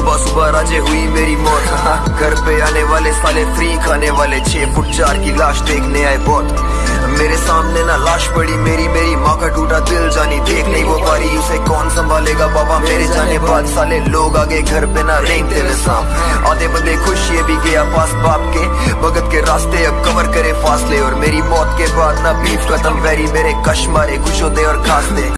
सुबह सुबह राजे हुई मेरी मौत। हाँ, घर पे आने वाले साले फ्री खाने वाले छह फुट चार की लाश देखने आए बहुत। मेरे सामने ना लाश पड़ी, मेरी मेरी माँ का टूटा दिल जानी, देख नहीं वो पारी उसे कौन संभालेगा? बाबा मेरे जाने बाद साले लोग आगे घर पे ना रेंगते में सांप। आधे बंदे खुश, ये भी गया पास बाप के। भगत के रास्ते अब कवर करे फासले, और मेरी मौत के बाद ना बीफ खत्म। वेरी मेरे कश मारे, खुश होते और खासते।